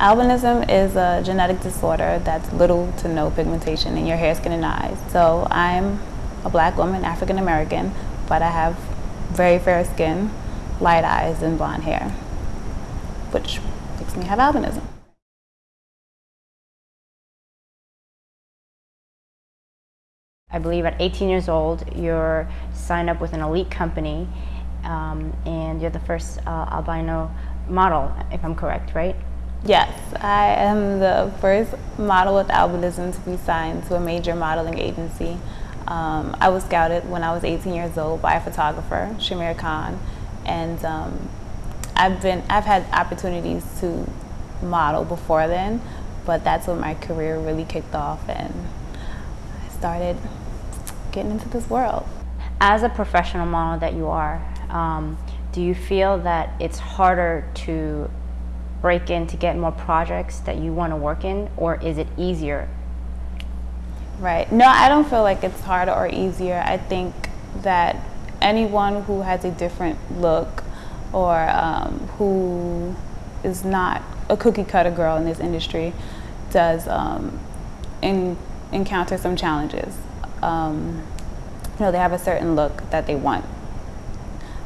Albinism is a genetic disorder that's little to no pigmentation in your hair, skin, and eyes. So I'm a black woman, African American, but I have very fair skin, light eyes, and blonde hair, which makes me have albinism. I believe at 18 years old, you're signed up with an elite company um, and you're the first uh, albino model, if I'm correct, right? Yes, I am the first model with albinism to be signed to a major modeling agency. Um, I was scouted when I was 18 years old by a photographer, Shamir Khan, and um, I've been I've had opportunities to model before then, but that's when my career really kicked off and started getting into this world. As a professional model that you are, um, do you feel that it's harder to break in to get more projects that you want to work in, or is it easier? Right. No, I don't feel like it's harder or easier. I think that anyone who has a different look or um, who is not a cookie cutter girl in this industry does um, in, encounter some challenges. Um, you know, they have a certain look that they want.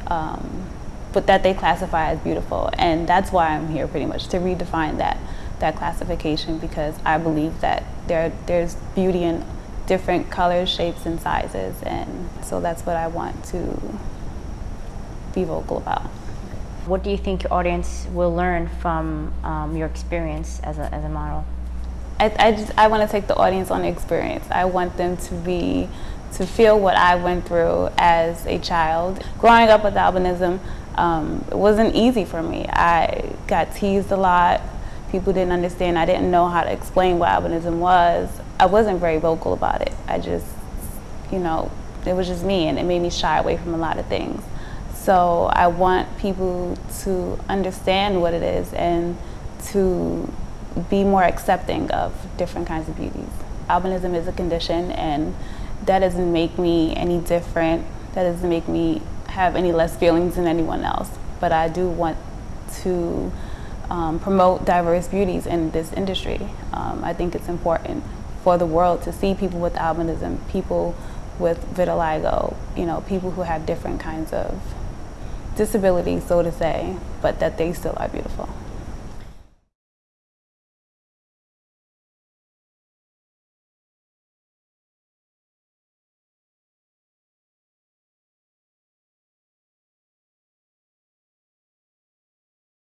Um, but that they classify as beautiful. And that's why I'm here pretty much to redefine that that classification because I believe that there there's beauty in different colors, shapes, and sizes, and so that's what I want to be vocal about. What do you think your audience will learn from um, your experience as a, as a model? I, I just I want to take the audience on experience. I want them to be to feel what I went through as a child. Growing up with albinism, um, it wasn't easy for me. I got teased a lot. People didn't understand. I didn't know how to explain what albinism was. I wasn't very vocal about it. I just, you know, it was just me and it made me shy away from a lot of things. So I want people to understand what it is and to be more accepting of different kinds of beauties. Albinism is a condition and that doesn't make me any different. That doesn't make me have any less feelings than anyone else, but I do want to um, promote diverse beauties in this industry. Um, I think it's important for the world to see people with albinism, people with vitiligo, you know, people who have different kinds of disabilities, so to say, but that they still are beautiful.